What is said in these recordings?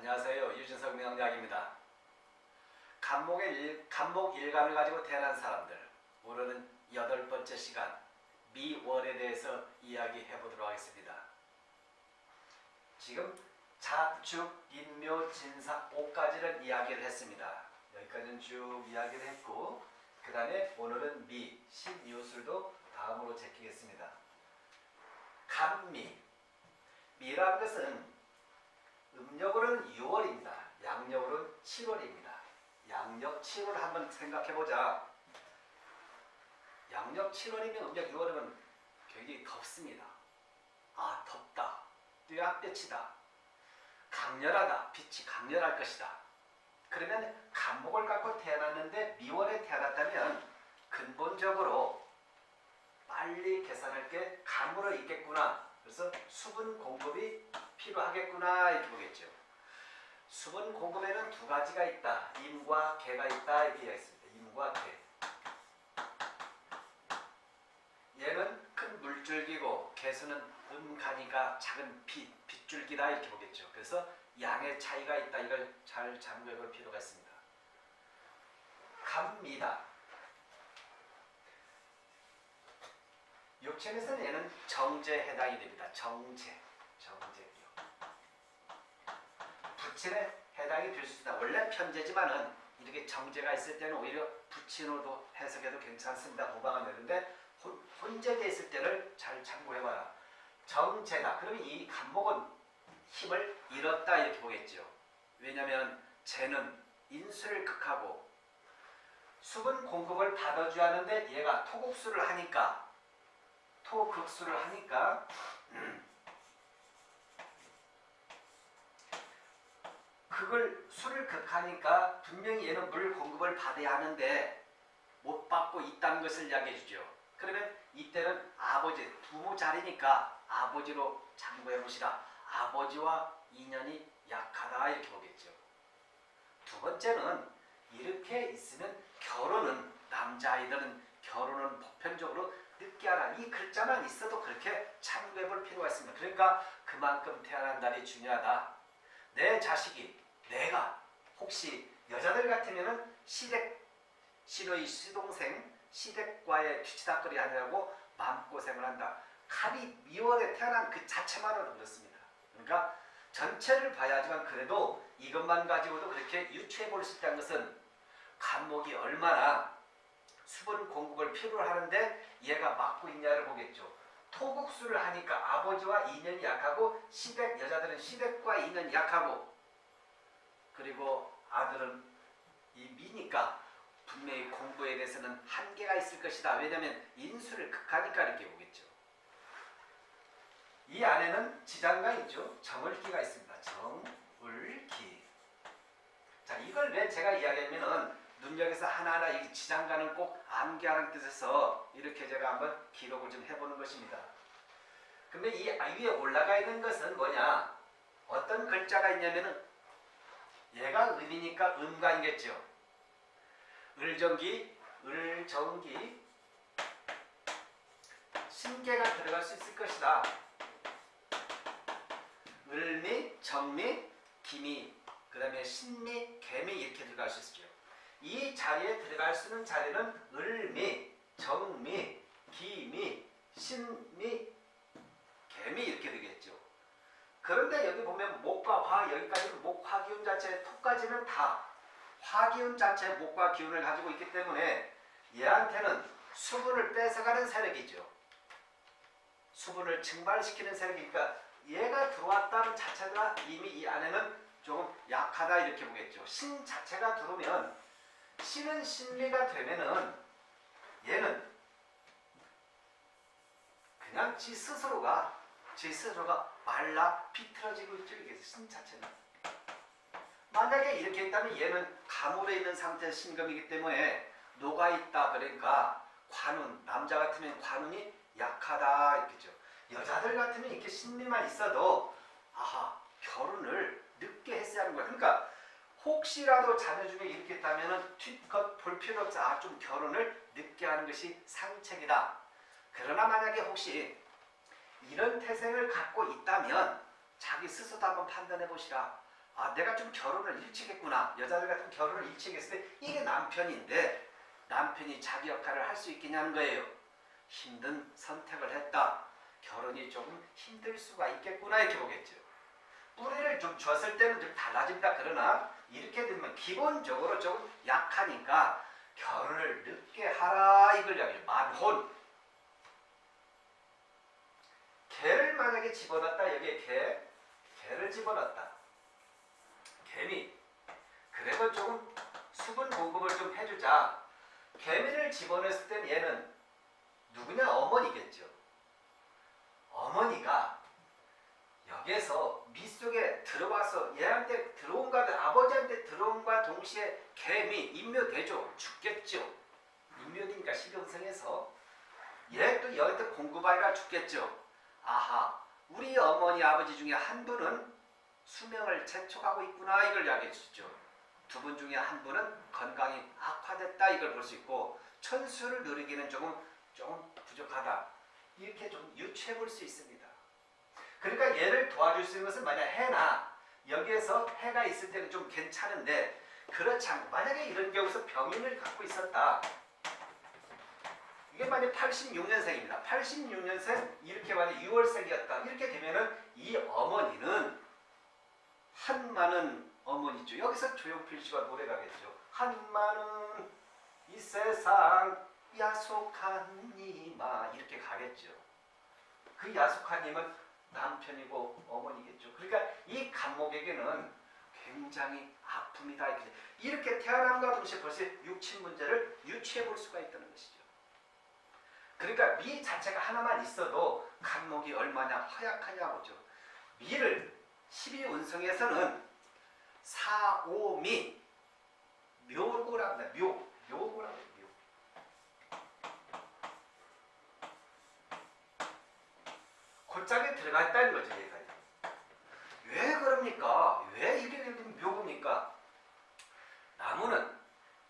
안녕하세요. 유진석 명약입니다. 간목의 일, 간목 일간을 가지고 태어난 사람들 오늘은 여덟 번째 시간 미월에 대해서 이야기해 보도록 하겠습니다. 지금 자축, 인묘, 진사, 오까지는 이야기를 했습니다. 여기까지는 쭉 이야기를 했고 그 다음에 오늘은 미, 신이웃술도 다음으로 제끼겠습니다. 간미 미라는 것은 음력으로는 6월입니다. 양력으로는 7월입니다. 양력 7월 한번 생각해보자. 양력 7월이면 음력 6월이면 굉장히 덥습니다. 아 덥다. 뚜약볕이다. 강렬하다. 빛이 강렬할 것이다. 그러면 간목을 갖고 태어났는데 미월에 태어났다면 근본적으로 빨리 계산할 게 간으로 있겠구나. 그래서 수분 공급이 필요하겠구나 이렇게 보겠죠. 수분 공급에는 두 가지가 있다. 임과 개가 있다 이렇게 이야기했습니다. 임과 개. 얘는 큰 물줄기고 개수는 음가니까 작은 빛, 빗줄기다 이렇게 보겠죠. 그래서 양의 차이가 있다. 이걸 잘 참고해 볼 필요가 있습니다. 갑니다. 육체에서는 얘는 정제에 해당이 됩니다. 정제. 정제요. 부친에 해당이 될 수 있다. 원래 편제지만은 이렇게 정제가 있을 때는 오히려 부친으로도 해석해도 괜찮습니다. 후방은 되는데 혼재되어 있을 때를 잘 참고해봐라. 정제다. 그러면 이 간목은 힘을 잃었다 이렇게 보겠죠. 왜냐하면 쟤는 인수를 극하고 수분 공급을 받아줘야 하는데 얘가 토국수를 하니까 토극수를 하니까 그걸 술을 극하니까 분명히 얘는 물 공급을 받아야 하는데 못 받고 있다는 것을 이야기해 주죠. 그러면 이때는 아버지, 부모 자리니까 아버지로 참고해 보시라. 아버지와 인연이 약하다 이렇게 보겠죠. 두 번째는 이렇게 있으면 결혼은 남자아이들은 결혼은 보편적으로 늦게 하라. 이 글자만 있어도 그렇게 참고해 볼 필요가 있습니다. 그러니까 그만큼 태어난 날이 중요하다. 내 자식이 내가 혹시 여자들 같으면은 시댁 신의 시동생 시댁과의 뒤치다거리 하느라고 마음고생을 한다. 칼이 미월에 태어난 그 자체만으로도 그렇습니다. 그러니까 전체를 봐야지만 그래도 이것만 가지고도 그렇게 유추해 볼 수 있다는 것은 간목이 얼마나 수분 공급을 필요로 하는데 얘가 막고 있냐를 보겠죠. 토국수를 하니까 아버지와 인연이 약하고 시댁 여자들은 시댁과 인연이 약하고 그리고 아들은 이 미니까 분명히 공부에 대해서는 한계가 있을 것이다. 왜냐하면 인수를 극하니까 이렇게 보겠죠. 이 안에는 지장가 있죠. 정을기가 있습니다. 정을기. 자 이걸 왜 제가 이야기하면은 눈여겨서 하나하나 이 지장가는 꼭 암기하는 뜻에서 이렇게 제가 한번 기록을 좀 해보는 것입니다. 근데 이 위에 올라가 있는 것은 뭐냐? 어떤 글자가 있냐면은 얘가 음이니까 음관이겠죠. 을정기, 을정기, 신계가 들어갈 수 있을 것이다. 을미, 정미, 기미, 그 다음에 신미, 개미 이렇게 들어갈 수 있죠. 이 자리에 들어갈 수 있는 자리는 을미, 정미, 기미, 신미, 개미 이렇게 되겠죠. 그런데 여기 보면 목과 화 여기까지는 목, 화 기운 자체 톡까지는 다 화기운 자체 목과 기운을 가지고 있기 때문에 얘한테는 수분을 뺏어가는 세력이죠. 수분을 증발시키는 세력이니까 얘가 들어왔다는 자체가 이미 이 안에는 조금 약하다 이렇게 보겠죠. 신 자체가 들어오면 신은 신리가 되면은 얘는 그냥 지 스스로가 지 스스로가 말라 비틀어지고 있죠. 이게 신 자체는. 만약에 이렇게 있다면 얘는 가물에 있는 상태의 신금이기 때문에 녹아있다 그러니까 관운 남자 같으면 관운이 약하다 이렇게죠. 여자들 같으면 이렇게 신미만 있어도 아하 결혼을 늦게 했어야 하는 거야. 그러니까 혹시라도 자녀 중에 이렇게 있다면 뒷것 볼 필요 없어. 아, 좀 결혼을 늦게 하는 것이 상책이다. 그러나 만약에 혹시 이런 태생을 갖고 있다면 자기 스스로도 한번 판단해 보시라. 아 내가 좀 결혼을 일찍 했구나 여자들 같은 결혼을 일찍 했을 때 이게 남편인데 남편이 자기 역할을 할 수 있겠냐는 거예요 힘든 선택을 했다 결혼이 조금 힘들 수가 있겠구나 이렇게 보겠죠 뿌리를 좀 줬을 때는 좀 달라집니다 그러나 이렇게 되면 기본적으로 조금 약하니까 결혼을 늦게 하라 이걸 이야기해요. 만혼. 개를 만약에 집어넣었다 여기에 개. 개를 집어넣었다. 개미. 그래도 조금 수분 공급을 좀 해주자. 개미를 집어넣었을 땐 얘는 누구냐? 어머니겠죠. 어머니가 여기에서 밑 속에 들어와서 얘한테 들어온과 아버지한테 들어온과 동시에 개미 인묘되죠 죽겠죠. 인묘니까 식용성에서. 얘또 여한테 공급하기가 죽겠죠. 아하 우리 어머니 아버지 중에 한 분은 수명을 재촉하고 있구나 이걸 이야기해 주죠. 두 분 중에 한 분은 건강이 악화됐다 이걸 볼 수 있고 천수를 누리기는 조금 조금 부족하다. 이렇게 좀 유추해 볼 수 있습니다. 그러니까 얘를 도와줄 수 있는 것은 만약 해나 여기에서 해가 있을 때는 좀 괜찮은데 그렇지 않고 만약에 이런 경우서 병인을 갖고 있었다. 이게 만약 86년생입니다. 86년생 이렇게 만약 6월생이었다. 이렇게 되면은 이 어머니는 한마는 어머니죠. 여기서 조용필 씨가 노래가겠죠. 한마는 이 세상 야속한 이마 이렇게 가겠죠. 그 야속한 님은 남편이고 어머니겠죠. 그러니까 이 간목에게는 굉장히 아픔이다. 이렇게, 태어남과 동시에 벌써 육친 문제를 유추해 볼 수가 있다는 것이죠. 그러니까 미 자체가 하나만 있어도 간목이 얼마나 허약하냐고죠. 미를 12운성에서는 사오미 묘고라고 합니다. 묘, 묘고라고 해 들어가 있다는 거죠. 얘가. 왜 그럽니까? 왜 이게 묘입니까? 나무는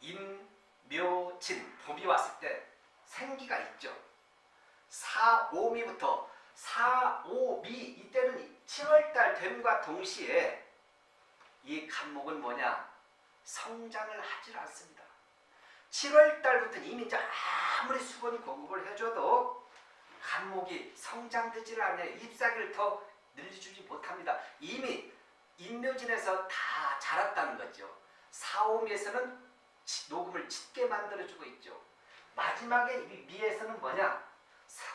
인, 묘, 진, 봄이 왔을 때 생기가 있죠. 사오미부터 사오미 이때는 7월달 됨과 동시에 이 간목은 뭐냐? 성장을 하질 않습니다. 7월달부터 이미 아무리 수분 공급을 해줘도 간목이 성장되지를 않아요. 잎사귀를 더 늘려주지 못합니다. 이미 인묘진에서 다 자랐다는 거죠. 사오미에서는 녹음을 짙게 만들어주고 있죠. 마지막에 미에서는 뭐냐?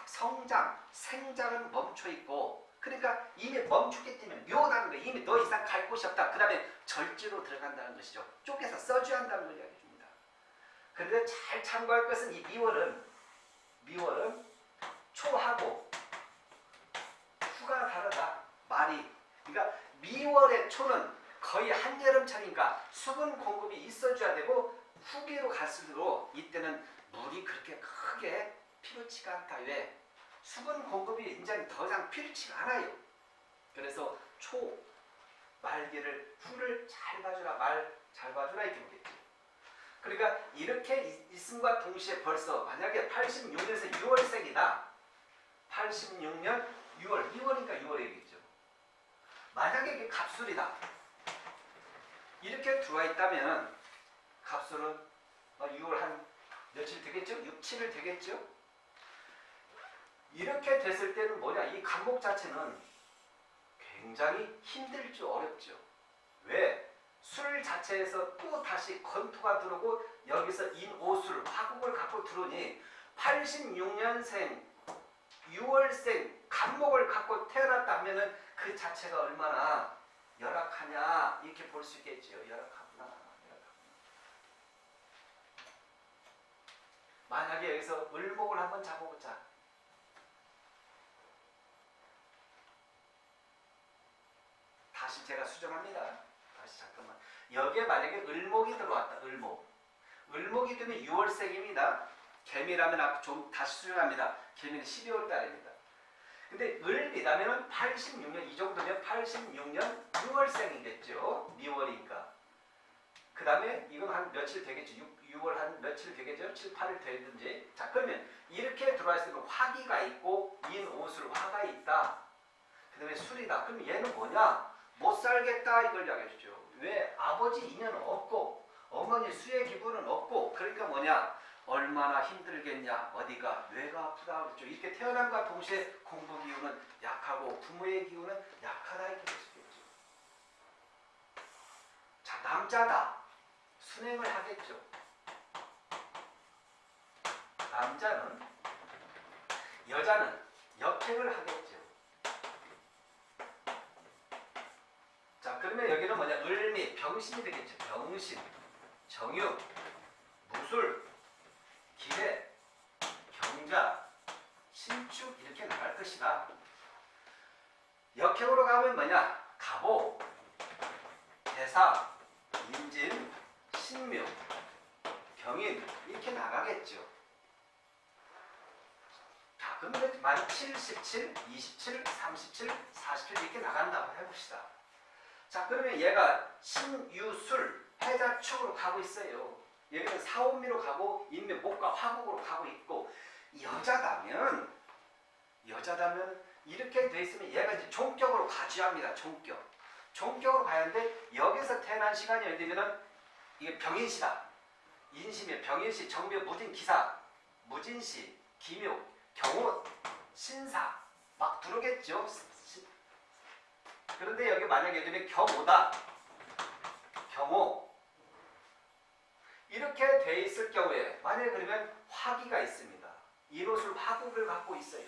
성장, 생장은 멈춰 있고 그러니까 이미 멈추기 때문에 묘라는 거 이미 더 이상 갈 곳이 없다. 그 다음에 절지로 들어간다는 것이죠. 쪼개서 써줘야 한다는 걸 이야기해 줍니다. 그런데 잘 참고할 것은 이 미월은 미월은 초하고 후가 다르다. 말이. 그러니까 미월의 초는 거의 한여름철이니까 수분 공급이 있어줘야 되고 후기로 갈수록 이때는 물이 그렇게 크게 필요치가 않다. 왜? 수분 공급이 이제 더 이상 필요치가 않아요. 그래서 초, 말기를 후를 잘 봐주라, 말 잘 봐주라 이렇게 보겠죠. 그러니까 이렇게 있음과 동시에 벌써 만약에 86년에서 6월생이다. 86년 6월, 2월이니까 6월이겠죠. 만약에 이게 갑술이다. 이렇게 들어와 있다면 갑술은 6월 한 며칠 되겠죠? 6, 7일 되겠죠? 이렇게 됐을 때는 뭐냐? 이 간목 자체는 굉장히 힘들죠. 어렵죠. 왜? 술 자체에서 또 다시 건토가 들어오고 여기서 인오술, 화국을 갖고 들어오니 86년생 6월생 간목을 갖고 태어났다 하면은 그 자체가 얼마나 열악하냐 이렇게 볼 수 있겠지요. 열악하구나. 열악하구나. 만약에 여기서 을목을 한번 잡아보자. 다시 제가 수정합니다. 다시 잠깐만. 여기에 만약에 을목이 들어왔다. 을목. 을목이 되면 6월생입니다. 개미라면 좀 다시 수정합니다. 개미는 12월 달입니다. 근데 을이라면 86년 이 정도면 86년 6월생이겠죠. 미월이니까. 그 다음에 이건 한 며칠 되겠죠. 6, 월한 며칠 되겠죠. 7, 8일 되든지. 자 그러면 이렇게 들어와 있으면 화기가 있고 인오술 화가 있다. 그 다음에 술이다. 그럼 얘는 뭐냐? 못 살겠다 이걸 이야기해 주죠. 왜 아버지 인연 없고 어머니 수의 기분은 없고 그러니까 뭐냐 얼마나 힘들겠냐 어디가 뇌가 아프다 그렇죠. 이렇게 태어남과 동시에 공부 기운은 약하고 부모의 기운은 약하다 이렇게 볼수 있겠죠. 자 남자다 순행을 하겠죠. 남자는 여자는 역행을 하겠죠. 자 그러면 여기는 뭐냐 을미 병신이 되겠죠. 병신, 정유, 무술, 기회, 경자, 신축 이렇게 나갈 것이다. 역행으로 가면 뭐냐 가보, 대사, 임진, 신묘, 경인 이렇게 나가겠죠. 자, 그러면 만 77, 27, 37, 47 이렇게 나간다고 해봅시다. 자, 그러면 얘가 신유술, 해자축으로 가고 있어요. 여기는 사오미로 가고 인묘, 목과 화국으로 가고 있고 여자다면 여자다면 이렇게 돼 있으면 얘가 이제 종격으로 가지합니다. 종격. 종격으로 가야 하는데 여기서 태어난 시간이 어디 되면은 이게 병인시다. 인심의 병인시, 정묘, 무진, 기사, 무진시, 기묘, 경호, 신사 막 들어오겠죠. 시- 그런데 여기 만약에 되면 경호다. 경호 이렇게 돼 있을 경우에 만약에 그러면 화기가 있습니다. 인호술 화국을 갖고 있어요.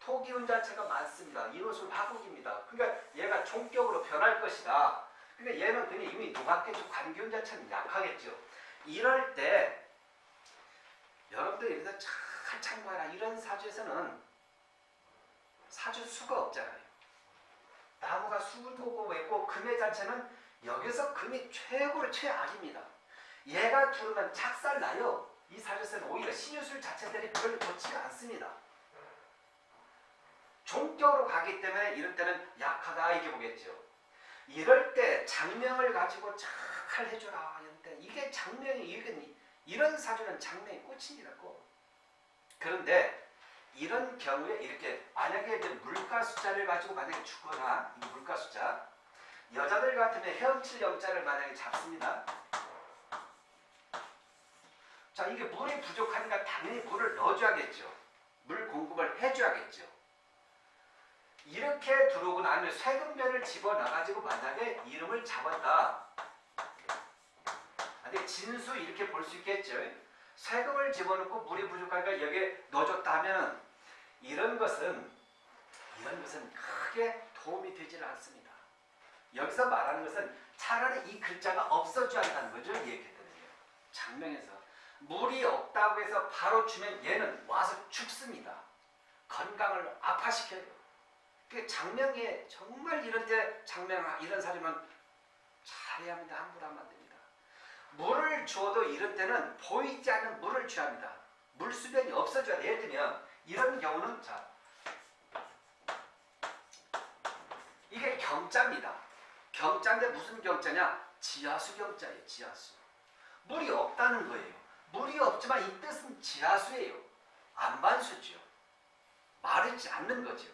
토기운 자체가 많습니다. 인호술 화국입니다. 그러니까 얘가 총격으로 변할 것이다. 그러니까 얘는 그냥 이미 누각겠죠. 관기운 자체는 약하겠죠. 이럴 때 여러분들 여기서 잘 참고해라. 이런 사주에서는 사주 수가 없잖아요. 나무가 수를 보고 있고 금의 자체는 여기서 금이 최고로 최악입니다. 얘가 두르면 착살 나요. 이 사주에서는 오히려 신유술 자체들이 별로 좋지가 않습니다. 종격으로 가기 때문에 이럴 때는 약하다 이렇게 보겠죠. 이럴 때 장명을 가지고 잘 해줘라. 이럴 때 이게 장명이 이건 이런 사주는 장명이 꽃입니다. 꽃. 그런데 이런 경우에 이렇게 만약에 이제 물가 숫자를 가지고 만약에 주거나 이 물가 숫자 여자들 같으면 헤엄칠 영자를 만약에 잡습니다. 자 이게 물이 부족하니까 당연히 물을 넣어줘야겠죠. 물 공급을 해줘야겠죠. 이렇게 들어오고 나면 쇠금변을 집어넣어가지고 만약에 이름을 잡았다. 근데 진수 이렇게 볼 수 있겠죠. 쇠금을 집어넣고 물이 부족하니까 여기에 넣어줬다 하면은 이런 것은 이런 것은 크게 도움이 되질 않습니다. 여기서 말하는 것은 차라리 이 글자가 없어져야 한다는 거죠. 얘기했거든요. 장명에서 물이 없다고 해서 바로 주면 얘는 와서 죽습니다. 건강을 아파시켜요. 그 장명에 정말 이런 데 장명 이런 사람은 잘해야 합니다. 함부로 하면 안 됩니다. 물을 주어도 이런 때는 보이지 않는 물을 줘야 합니다. 물수변이 없어져야 돼. 예를 들면 이런 경우는 자 이게 경자입니다. 경자인데 무슨 경자냐? 지하수 경자예요. 지하수. 물이 없다는 거예요. 물이 없지만 이 뜻은 지하수예요. 안반수죠. 마르지 않는 거죠.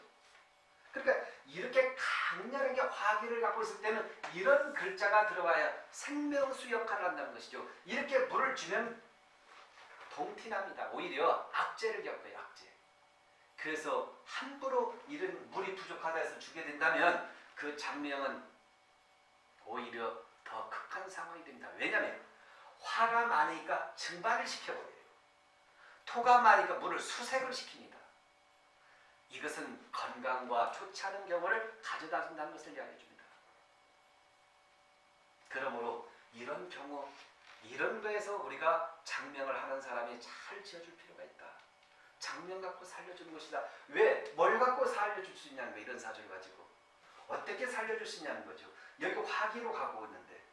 그러니까 이렇게 강렬하게 화기를 갖고 있을 때는 이런 글자가 들어와야 생명수 역할을 한다는 것이죠. 이렇게 물을 주면 동티납니다. 오히려 악재를 겪어요. 악재. 그래서 함부로 이런 물이 부족하다 해서 주게 된다면 그 장명은 오히려 더 극한 상황이 됩니다. 왜냐하면 화가 많으니까 증발을 시켜버려요. 토가 많으니까 물을 수색을 시킵니다. 이것은 건강과 좋지 않은 경우를 가져다 준다는 것을 이야기해 줍니다. 그러므로 이런 경우, 이런 거에서 우리가 장명을 하는 사람이 잘 지어줄 필요가 있다. 장명 갖고 살려주는 것이다. 왜? 뭘 갖고 살려줄 수 있냐는 거 이런 사주를 가지고. 어떻게 살려줄 수 있냐는 거죠. 여기 화기로 가고 있는데.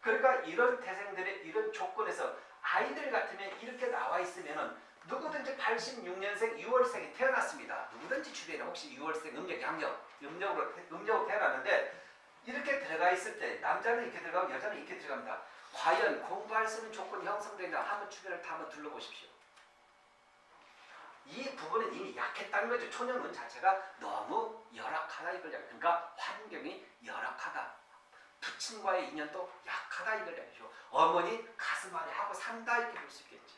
그러니까 이런 태생들의 이런 조건에서 아이들 같으면 이렇게 나와 있으면은 누구든지 86년생 6월생이 태어났습니다. 누구든지 주변에 혹시 6월생 음력, 양력, 음력으로, 음력으로 태어났는데 이렇게 들어가 있을 때 남자는 이렇게 들어가고 여자는 이렇게 들어갑니다. 과연 공부할 수 있는 조건이 형성되냐 한번 주변을 다 한번 둘러보십시오. 이 부분은 이미 약했다는 거죠. 초년운 자체가 너무 열악하다 이걸. 그러니까 환경이 열악하다. 부친과의 인연도 약하다 이걸 이야기죠. 어머니 가슴 안에 하고 산다 이렇게 볼 수 있겠죠.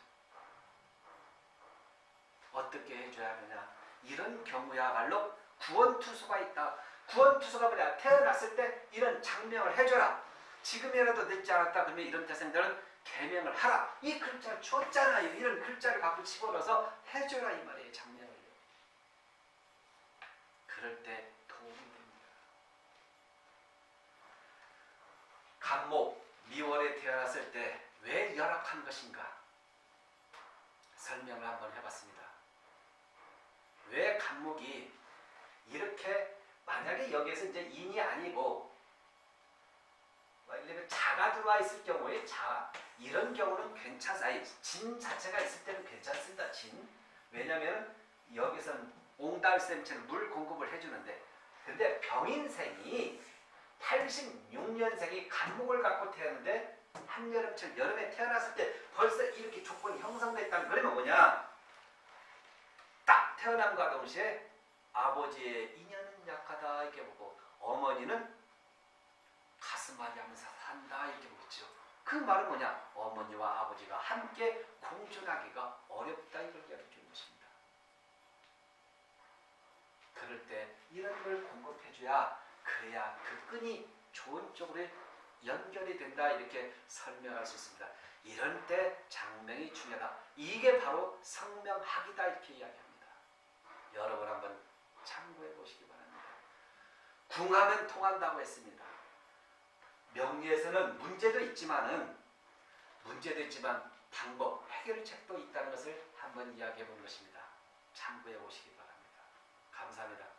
어떻게 해줘야 하느냐? 이런 경우야말로 구원투수가 있다. 구원투수가 뭐냐? 태어났을 때 이런 장명을 해줘라. 지금이라도 늦지 않았다. 그러면 이런 태생들은 개명을 하라. 이 글자를 줬잖아요. 이런 글자를 갖고 집어넣어서 해줘라 이 말이에요. 장명을. 그럴 때 도움이 됩니다. 간목 미월에 태어났을 때 왜 열악한 것인가? 설명을 한번 해봤습니다. 왜 간목이 이렇게 만약에 여기에서 이제 인이 아니고 뭐 예를 자가 들어와 있을 경우에 자 이런 경우는 괜찮아요. 진 자체가 있을 때는 괜찮습니다. 진 왜냐하면 여기서는 옹달샘처럼 물 공급을 해주는데 근데 병인생이 86년생이 간목을 갖고 태어났는데 한여름철 여름에 태어났을 때 벌써 이렇게 조건이 형성됐다는 그러면 뭐냐 딱 태어남과 동시에 아버지의 인연은 약하다 이렇게 보고 어머니는 가슴앓이 하면서 산다 이렇게 보죠. 그 말은 뭐냐? 어머니와 아버지가 함께 공존하기가 어렵다 이걸 이야기해 것입니다. 그럴 때 이런 걸 공급해줘야 그래야 그 끈이 좋은 쪽으로 연결이 된다 이렇게 설명할 수 있습니다. 이런 때 장명이 중요하다. 이게 바로 성명학이다 이렇게 이야기합니다. 여러분 한번 참고해 보시기 바랍니다. 궁하면 통한다고 했습니다. 명리에서는 문제도 있지만은 문제도 있지만 방법, 해결책도 있다는 것을 한번 이야기해 본 것입니다. 참고해 보시기 바랍니다. 감사합니다.